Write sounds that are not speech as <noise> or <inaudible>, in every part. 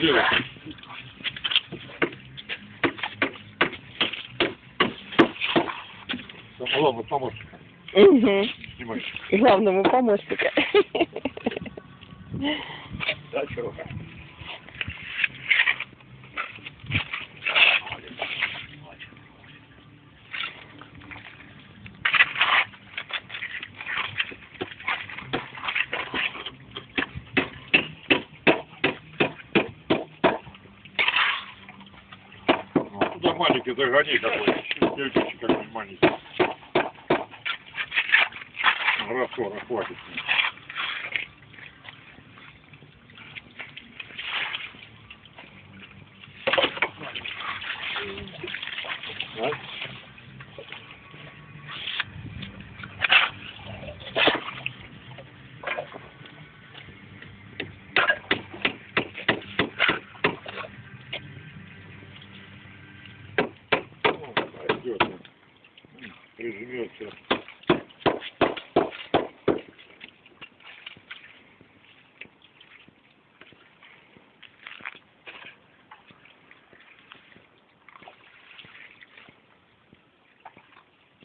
Делай. Самолому помощника. Угу. Снимай. Главному помощнику. Да, чувака. Загони какой. Девчонки какой маленький. Раствора хватит. М, Прижмется.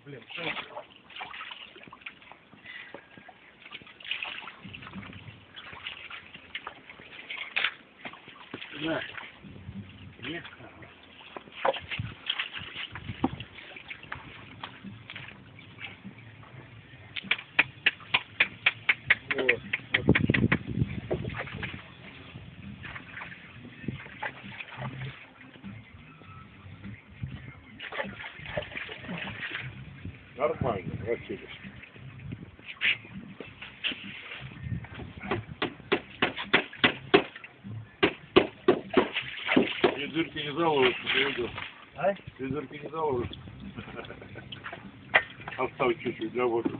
Блин, что? Да. Нет. Вот. Нормально, Василий. И дырки не заложишь, не видел. А? И дырки не заложишь. <laughs> Оставь чуть-чуть для воздуха.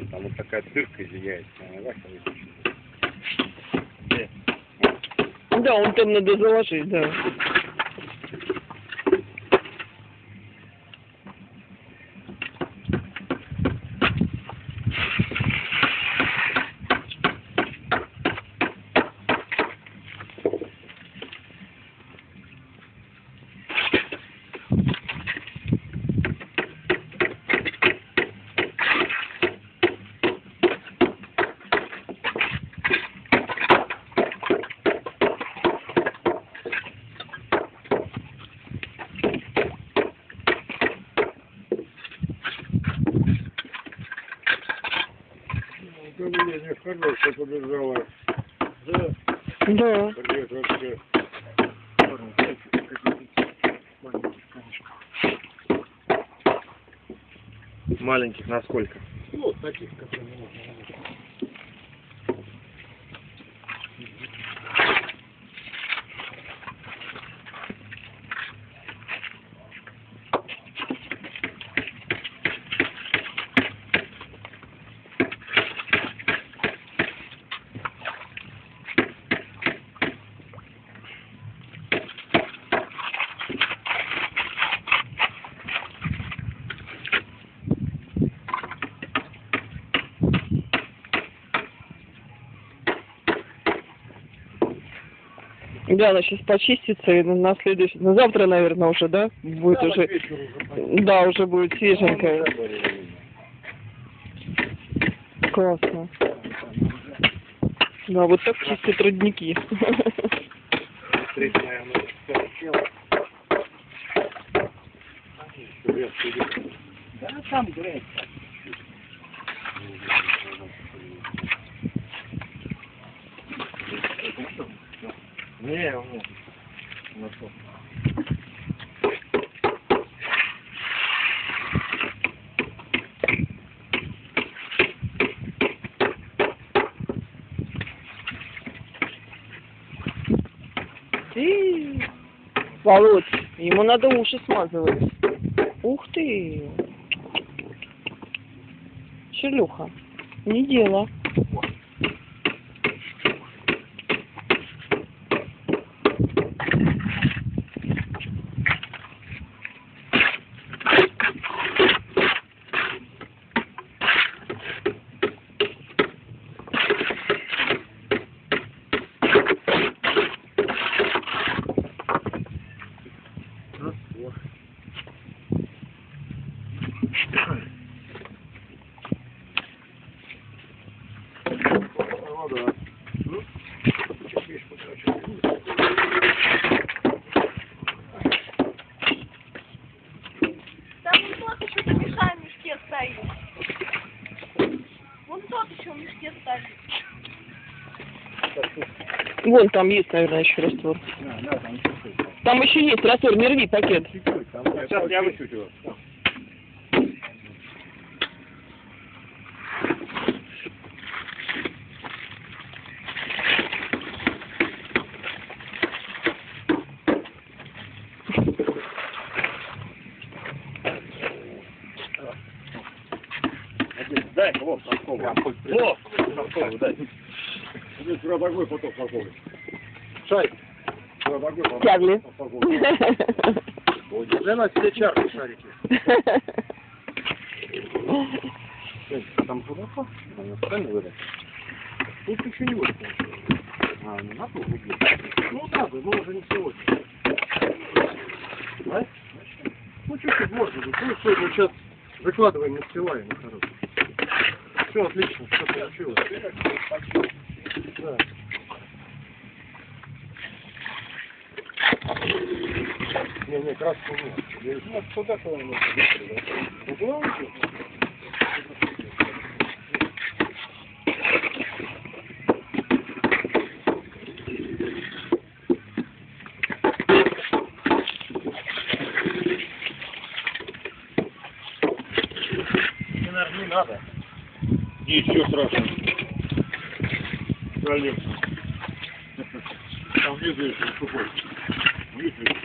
Блин, там вот такая дырка зияет. Да, он там надо заложить, да. Хорошее побежало. Да, Да. привет вообще. Маленьких на сколько? Ну, вот таких, которые можно Да, она сейчас почистится и на следующий, на завтра, наверное, уже, да? Будет уже, да, уже будет свеженькая. Классно. Да, вот так чистят родники. Да, там грязь. Не, у меня. Ты, Володь, ему надо уши смазывать. Ух ты. Шелюха. Не дело. Там вон тот еще помешай в мешке стоит. Вон тот еще в мешке стоит. Вон там есть, наверное, еще раствор. Там еще есть раствор, не рви пакет. Сейчас я вычуть его. Дай, вот, толковый. Вот, толковый, дай. Родовой поток толковый. Шарик. Родовой поток толковый. Для нас все чарки шарики. Там глубоко? Правильно выдать? Тут еще не будет. А, ну надо углубить. Ну надо, но уже не сегодня. А? Ну чуть-чуть можно. Ну мы сейчас выкладываем, настилаем. Все отлично, все получилось. Не, не, краску нет. Ну, туда куда-нибудь. Ну, куда уйти? Мне, наверное, не надо. Ничего страшного. Пролез. Там внизу еще сухой. Видишь?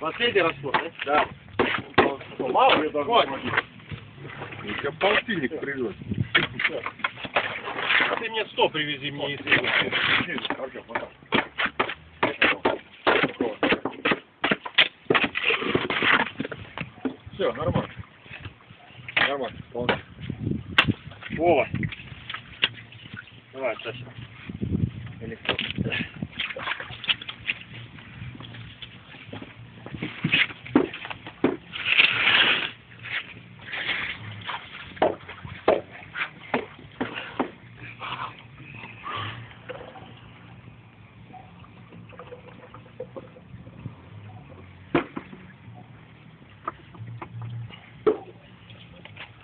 Последний раствор, да? Да. Мало я даже Я полтинник привез. Ты мне 100 привези мне, если... Все, нормально. Нормально, вполне. Вова. Давай, Саша. Или кто?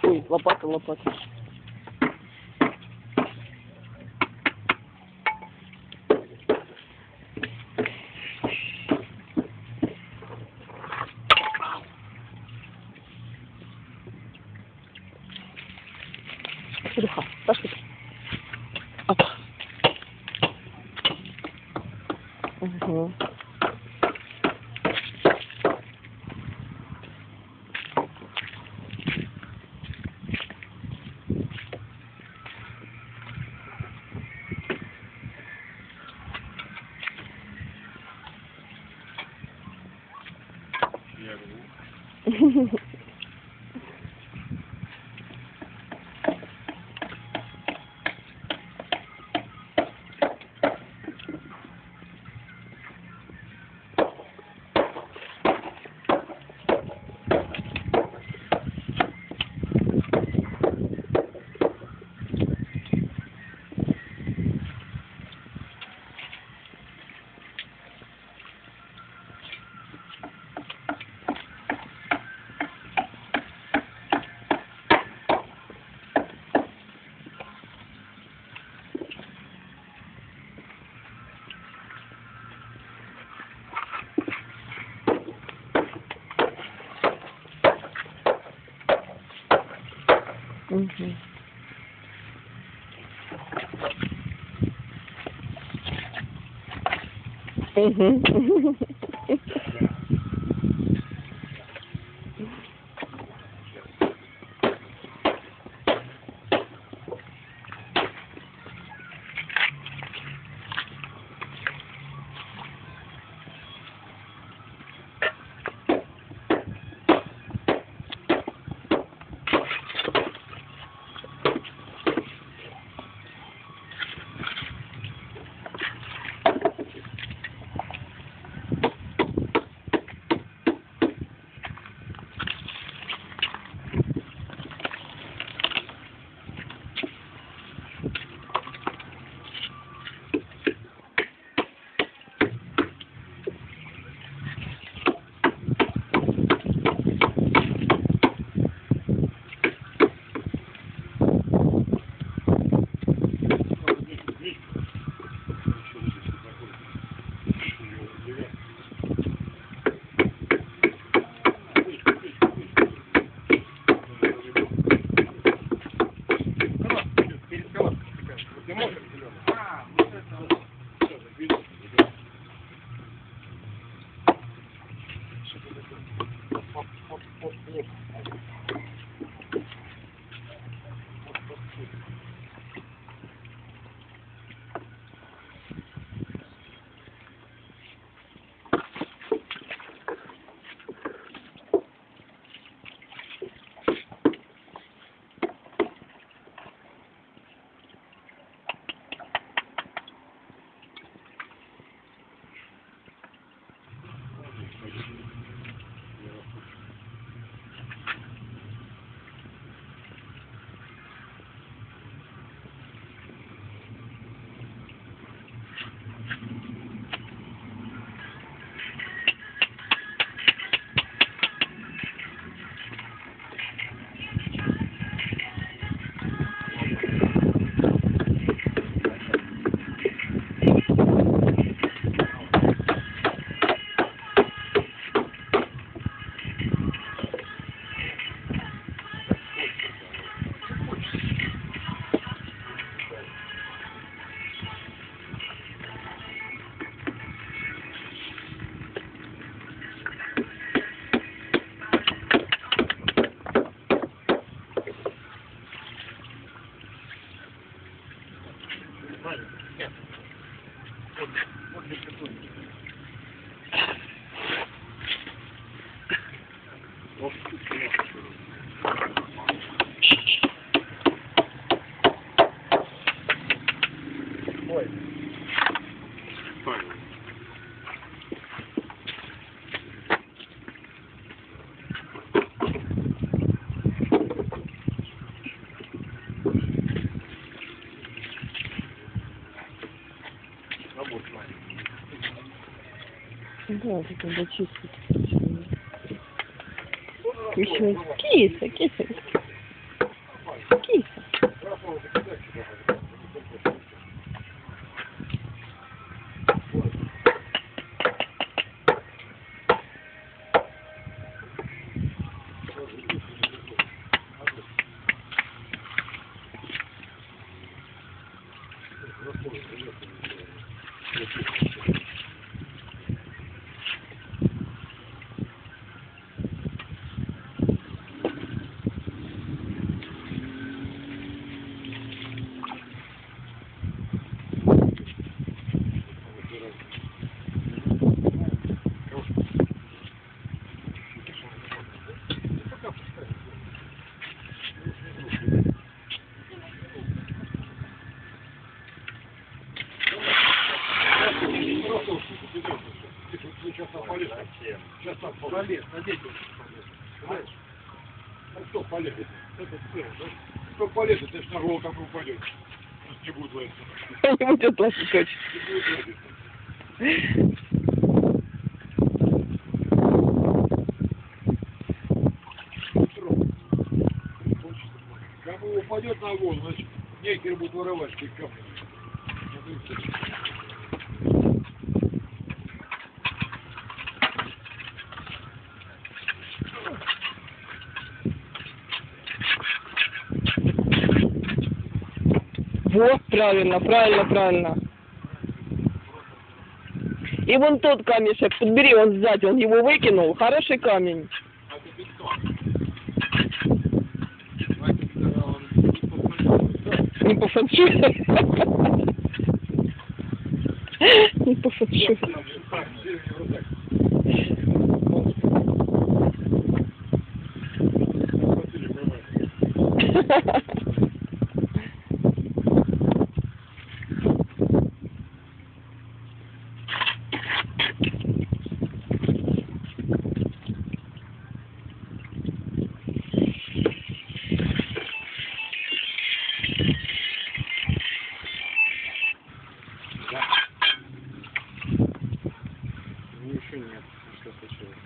Ой, лопата, лопата. Mm hmm Mm-hmm. mm-hmm. <laughs> Да, тут надо чистить. Еще киса, киса. Киса. Правильно. И вон тот камешек, подбери, он сзади, он его выкинул. Хороший камень. Не по фэншую. <laughs> Не по фэншую. Так, сильно вот так. Хватили, поймали. Ну, еще нет. Что случилось?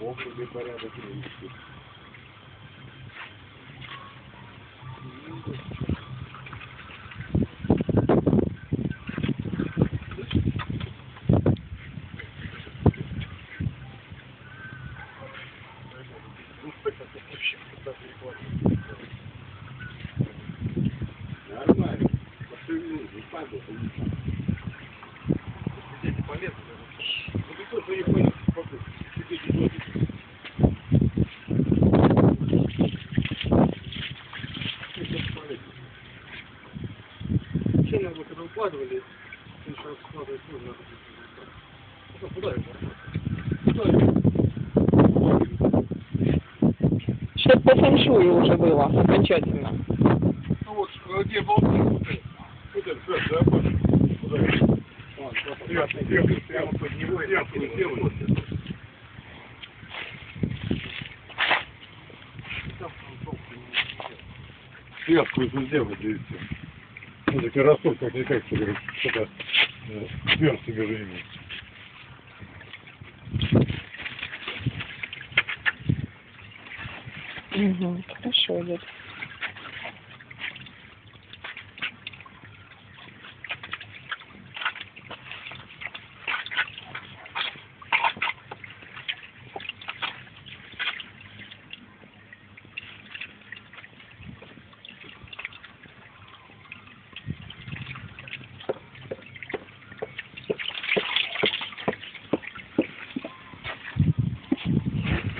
Бог тебе порядок привести. Нормально. Не Дети полезли. Ну ты тоже не понял. Вообще, наверное, когда укладывали, раз складывать нужно. Ну, куда это? Куда это? Чтоб по фэншую уже было окончательно. Ну вот, где болты? Вот это, все, да, Паша? Куда это? Сверху, сверху, сверху сделай. Сверху это сделать, все. Ну, так и растут, как никак, что говорит, что-то э, сверху между ними. Угу, хорошо идет.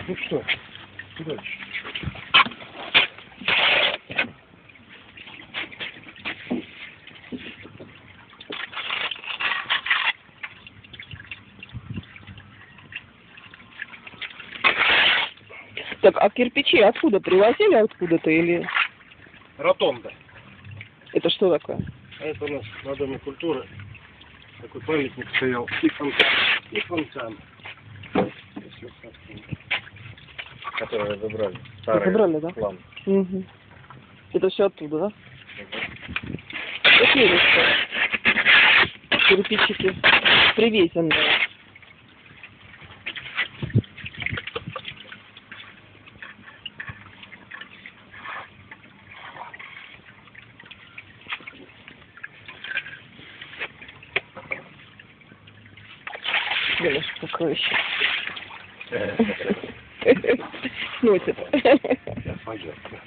Ну что, куда? Так, а кирпичи откуда привозили откуда-то или Ротонда. это что такое? А это у нас на Доме культуры такой памятник стоял. И фонтан. И фонтан. Которые забрали. Забрали, да? план. Угу. Это все оттуда, да? Какие что? Кирпичики привезенные. Белыш покройще. Сносит. Понятно.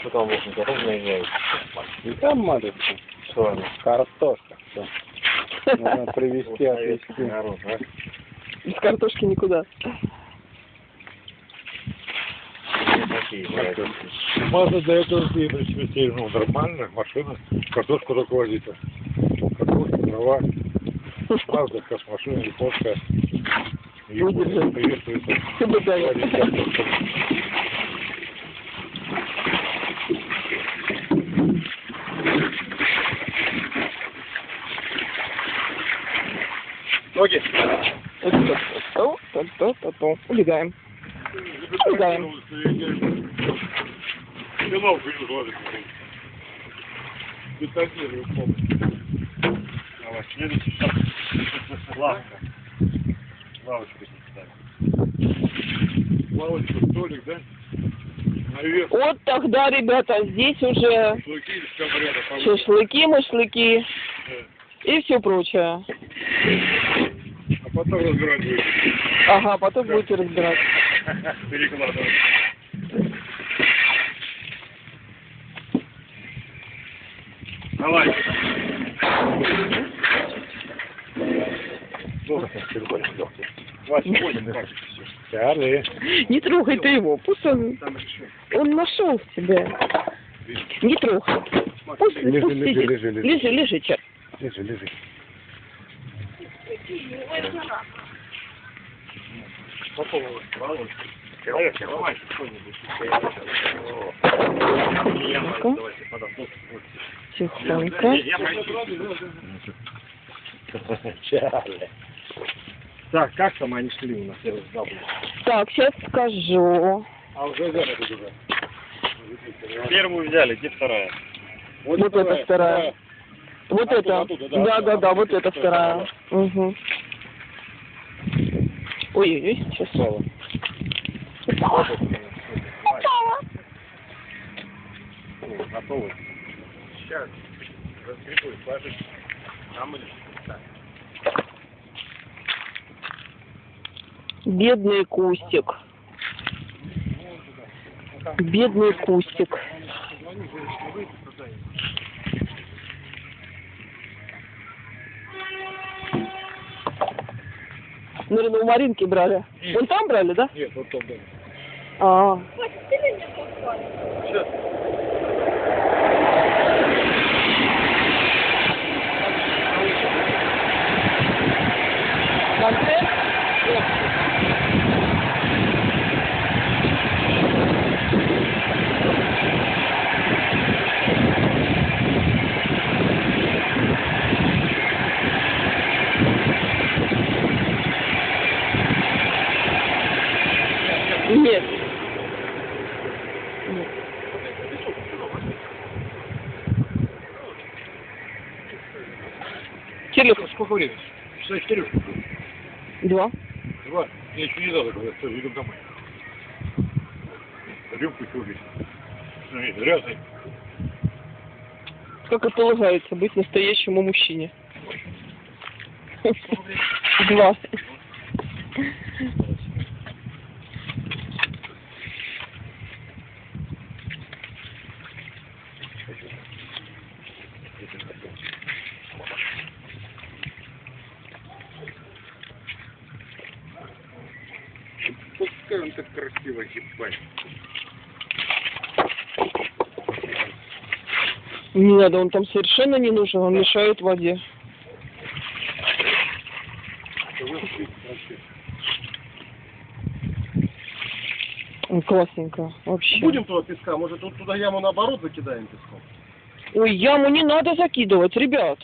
Что там можно ровно яйца? И там маленькая Что они? картошка. Все. Нужно привезти, отвезти. Народ, а? Без картошки никуда. Блядь. Маза для этого и причастей, ну, нормально, машина, картошку только возить. Картошка, трава, Мазда, как машина, японская. Приветствую. Соблюдаю. Ноги. То-то-то-то-то. Давай, следующий шаг. Лавка. Лавочку ставим. Лавочку, столик, да? Наверх. Вот тогда, ребята, здесь уже Шашлыки шашлыки, машлыки Да. и все прочее. А потом разбирать будем. Ага, потом будете разбирать. Перекладывать. Давай. Не трогай ты его, пусть он, он нашел тебя. Не трогай. Пусть, Лежи, пусть лежи, лежи, лежи. лежи, лежи, Чар. Лежи, лежи. Человек, давай что-нибудь. Ну-ка. Давайте, подам. Тихонько. Я пойду. Чарли. Так, как там они шли у нас? Я забыл. Так, сейчас скажу. А уже взяли уже. Первую взяли, где вторая? Вот это вторая. Вот Оттуда, это. оттуда, да, Да, да, да, вот оттуда, это вторая. Угу. Ой-ой-ой, сейчас. Готовы? Сейчас. Разгребу, сложить. Там или Бедный кустик. Бедный кустик. Наверное, у Маринки брали. Вон там брали, да? Нет, вот там, да. А, Сейчас. концерт? Нет. Нет. Кирилл, Сколько времени? Часа четыре два. Два. Я еще не дал, когда все, идем домой. Рюмку еще убить. Смотри, грязный. Как это полагается быть настоящему мужчине? Два. Пускай он так красиво ебать. Не надо, он там совершенно не нужен, он мешает воде. Ой, классненько, вообще. Будем туда песка? Может, вот туда яму наоборот закидаем песком? Ой, яму не надо закидывать, ребят.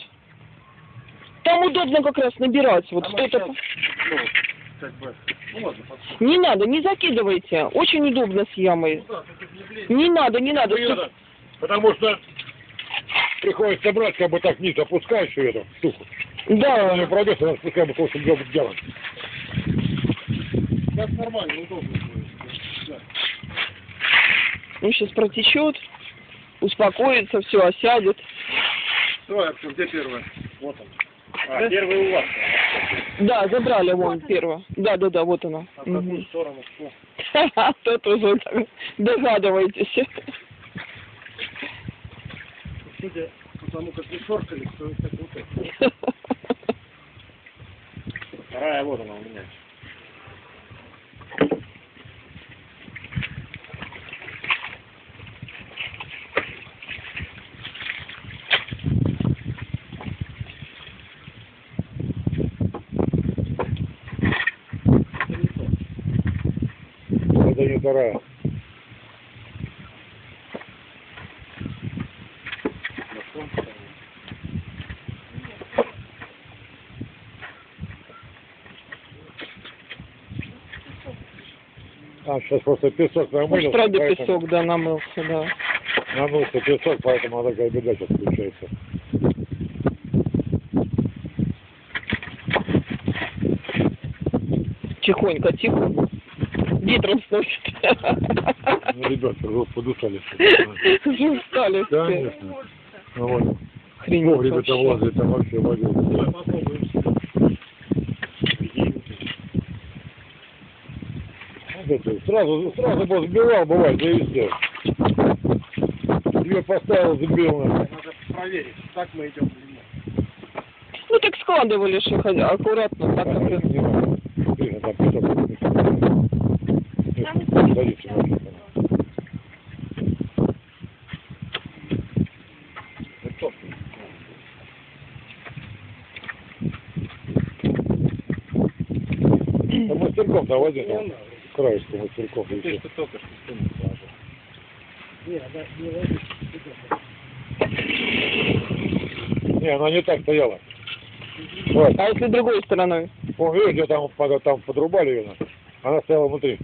Там удобно как раз набирать. Вот А что-то. сейчас, ну, как бы, ну ладно. Не надо, не закидывайте. Очень удобно с ямой. Ну да, тут не надо, не надо. Не надо, Потому что приходится брать, как бы так вниз опускаешь всю эту штуку. Она не Да. пройдет, она спускай бы то, что делать делать. Сейчас нормально, удобно будет. Да. Ну, сейчас протечет, успокоится, все, осядет. Давай, Артем, где первая? Вот он. А, первый у вас. Да, забрали вон первое. Да, да, да, вот она. А в какую Мгм. сторону? Что? <laughs> Тут уже так догадываетесь. Судя по тому, как вы шоркали, то это вот это. <laughs> Вторая вот она у меня. не вторая. А, сейчас просто песок намылился, правда, поэтому- песок, да, намылся, да. намылся песок, поэтому она такая беда сейчас включается. Тихонько, тихо. Ветром сносит. Ну, ребята, вы подушали. Уже устали. Конечно. Ну, вот. Хрень Погребе вообще. там возле, там вообще водил. Это, Сразу, сразу бы сбивал, бывает, завести. Ее поставил, на. Надо проверить, так мы идем или нет. Ну так складывали же ходя- аккуратно, так как это. Не там. Краешку мастерком. и всё. только что спину положил. Не, она не ложится. Не, она не так стояла. Вот. А если другой стороной? Вон, видишь, где там, под- там подрубали ее. Она стояла внутри.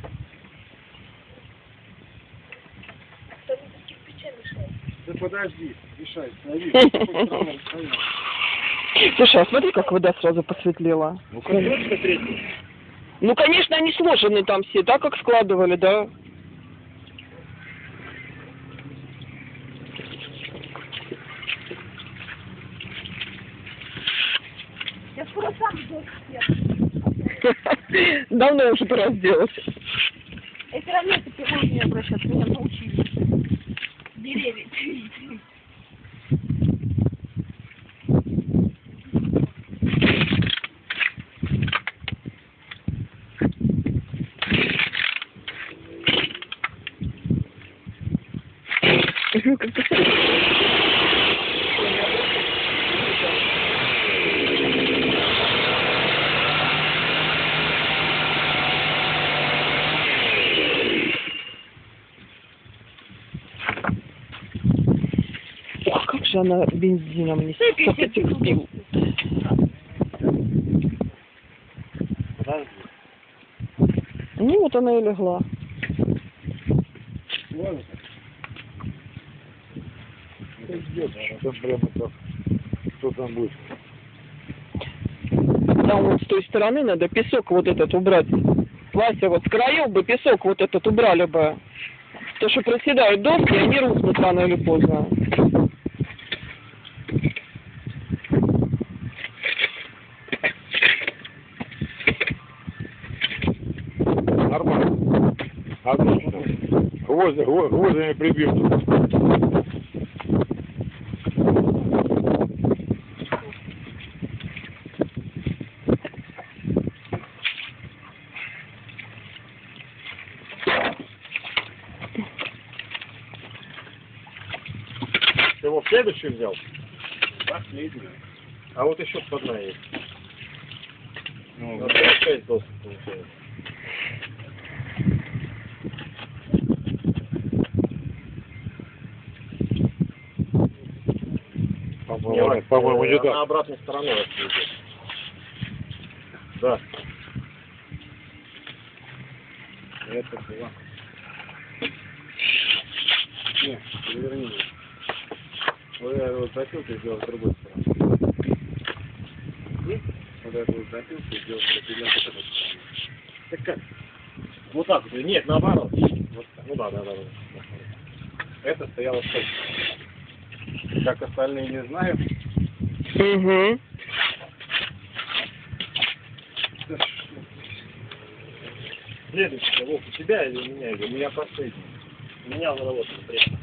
Да подожди, мешай, с стоит. <laughs> Слушай, а смотри, как вода сразу посветлела. Ну, третий? Ну, конечно, они сложены там все, так как складывали, да. Я скоро сам. <laughs> Давно уже пора сделать. Это ранее ты меня обращаться, меня научили. Деревья. Она бензином несет. Как этих пил. Ну, вот она и легла. Там прямо так. Что там будет? Там вот с той стороны надо песок вот этот убрать. Вася, вот с краев бы песок вот этот убрали бы. То, что проседают доски, они рухнут рано или поздно. Нормально. Отлично. Гвозди, гво- гвоздями прибьют. Ты его в следующий взял? Последний. А вот еще одна есть. Ну, шесть досок получается. По-моему, по-моему, не так. обратной стороной. Да. Это была. Нет, переверни. Вот я вот запилкой сделал с другой стороны. Вот эту вот запилку сделал с другой стороны. Так как? Вот так вот. Нет, наоборот. Вот так. Ну да, да, да. да. Это стояло точно. Как остальные не знаю. Угу. Следующий, Вов, у тебя или у меня? Или у меня последний? У меня вот вот третий.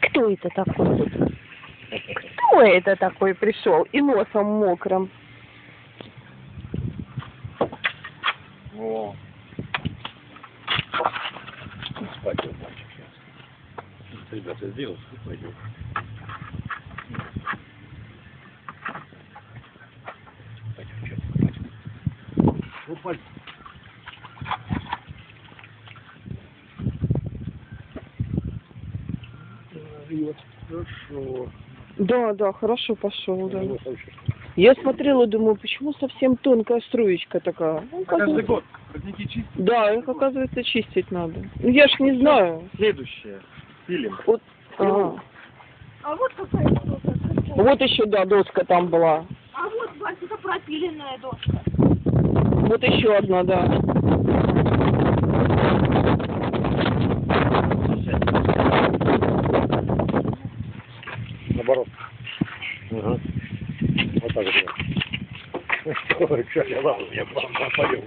Кто это такой? Кто это такой пришел и носом мокрым? сделал, пойдет. Упали. Вот, хорошо. Да, да, хорошо пошел, да. Ну, я смотрела, думаю, почему совсем тонкая струечка такая? Ну, а каждый год родники чистят? Да, их, оказывается, чистить надо. Ну, я ж не знаю. Следующее. Пилим. Вот ага. А вот какая доска. вот еще, да, доска там была. А вот, Вась, это пропиленная доска. Вот еще одна, да. Наоборот. Ага. Вот так вот. Ой, что я ладно, я вам попадем.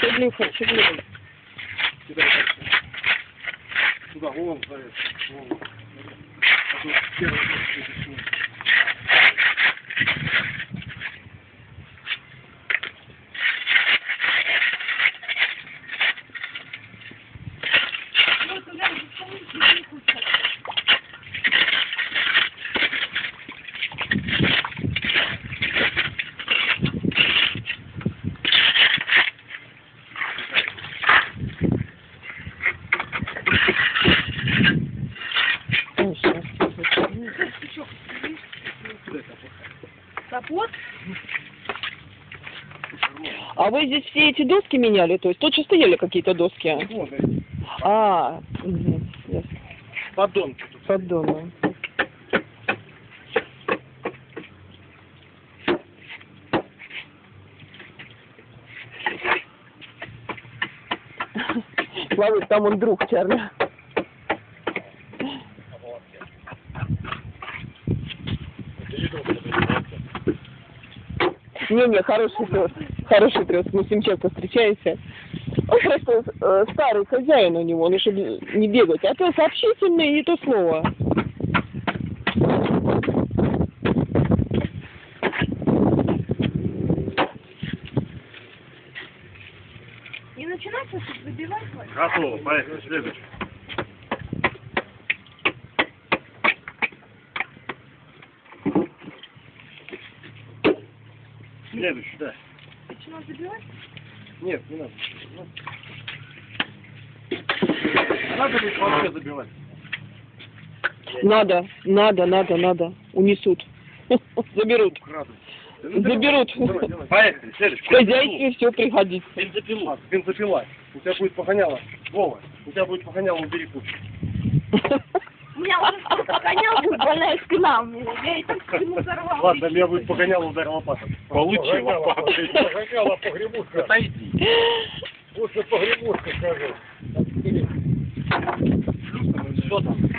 Чедлюха, чедлюха. Сюда, вон, ставят. Вон. А то первый год это всё. Вот, глянь, бесконечно не куча. Ой, щас. Капот? А вы здесь все эти доски меняли? То есть тут же стояли какие-то доски? Вон, эти. А, мгм, ясно. Подонки тут. Поддоны. Славик, там он друг Чарли. Не-не, хороший пес. Хороший пес, мы с ним часто встречаемся. Он просто э, старый хозяин у него, ну, чтобы не бегать. А пес общительный, не то слово. Не начинайте тут забивать, Вась. Готово, поехали, следующий. Следующий, да. Начинать забивать? Нет, не надо. Надо ли вообще забивать? Надо, надо, надо, надо. Унесут. <laughs> Заберут. Крадут. Заберут. Давай, давай. Поехали, следующий. В хозяйстве все пригодится. Бензопилу. Бензопила. У тебя будет погоняло. Вова, у тебя будет погоняло, убери кучу. У меня уже что погонял, будет больная спина. у меня. Я эту спину <laughs> взорвала. Ладно, меня будет погоняло, удар лопатой. Получи лопатой. Погоняла погремушка. Отойди. Лучше погремушка скажи. Что там?